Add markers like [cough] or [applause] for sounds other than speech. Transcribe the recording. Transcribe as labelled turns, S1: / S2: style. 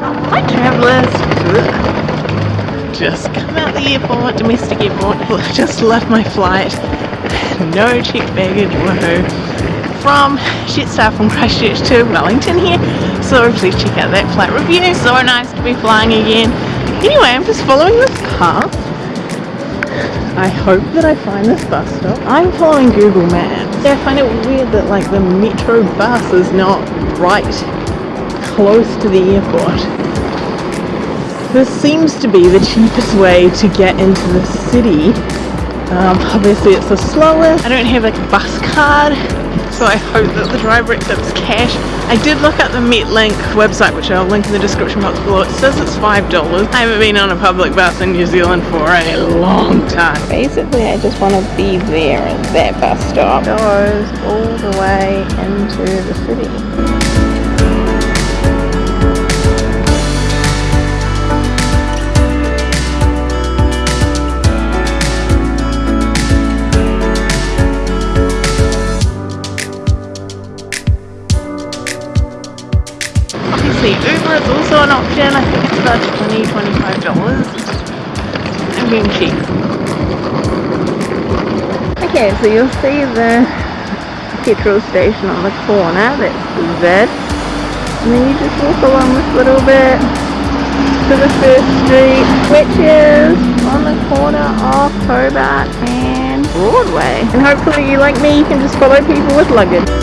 S1: Alright travellers, just come out the airport, domestic airport, [laughs] just left my flight, no check baggage, woohoo, from Jetstar from Christchurch to Wellington here, so please check out that flight review, so nice to be flying again. Anyway, I'm just following this path, I hope that I find this bus stop. I'm following Google Maps. Yeah, I find it weird that like the metro bus is not right close to the airport. This seems to be the cheapest way to get into the city. Um, obviously it's the slowest. I don't have like a bus card so I hope that the driver accepts cash. I did look at the Metlink website which I'll link in the description box below. It says it's $5. I haven't been on a public bus in New Zealand for a long time. Basically I just want to be there at that bus stop. Goes all the way into the city. Uber is also an option. I think it's about $20, $25. and being cheap. Okay, so you'll see the petrol station on the corner, that's the Z. And then you just walk along this little bit to the first street, which is on the corner of Hobart and Broadway. And hopefully you like me, you can just follow people with luggage.